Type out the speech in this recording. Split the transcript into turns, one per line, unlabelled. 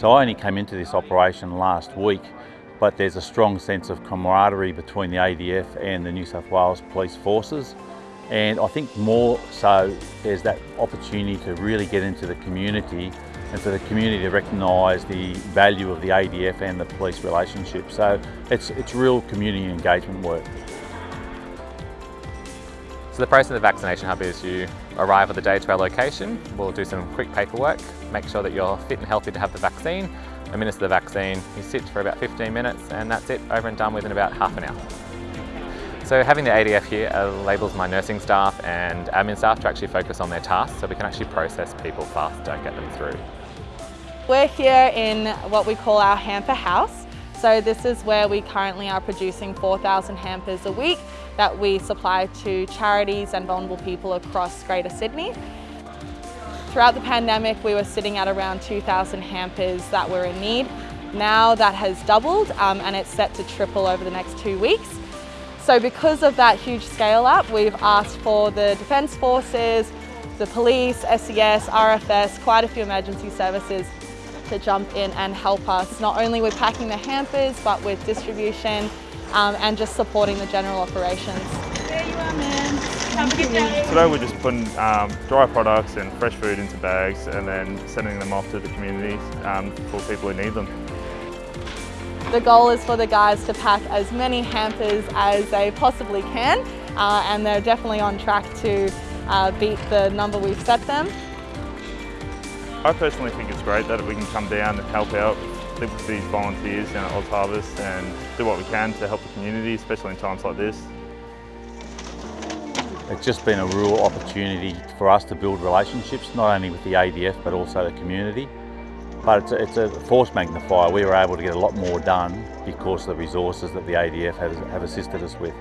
So I only came into this operation last week, but there's a strong sense of camaraderie between the ADF and the New South Wales Police Forces. And I think more so there's that opportunity to really get into the community and for the community to recognise the value of the ADF and the police relationship. So it's, it's real community engagement work.
So the process of the vaccination hub is you arrive at the day to our location, we'll do some quick paperwork, make sure that you're fit and healthy to have the vaccine, administer the vaccine, you sit for about 15 minutes and that's it, over and done within about half an hour. So having the ADF here enables my nursing staff and admin staff to actually focus on their tasks so we can actually process people faster, get them through.
We're here in what we call our hamper house. So this is where we currently are producing 4,000 hampers a week that we supply to charities and vulnerable people across Greater Sydney. Throughout the pandemic, we were sitting at around 2,000 hampers that were in need. Now that has doubled um, and it's set to triple over the next two weeks. So because of that huge scale up, we've asked for the Defence Forces, the police, SES, RFS, quite a few emergency services to jump in and help us, not only with packing the hampers, but with distribution um, and just supporting the general operations.
There you are, man. Have a good day.
Today we're just putting um, dry products and fresh food into bags and then sending them off to the communities um, for people who need them.
The goal is for the guys to pack as many hampers as they possibly can uh, and they're definitely on track to uh, beat the number we've set them.
I personally think it's great that we can come down and help out with these volunteers down at OzHarvest and do what we can to help the community, especially in times like this.
It's just been a real opportunity for us to build relationships, not only with the ADF but also the community. But it's a, it's a force magnifier. We were able to get a lot more done because of the resources that the ADF has, have assisted us with.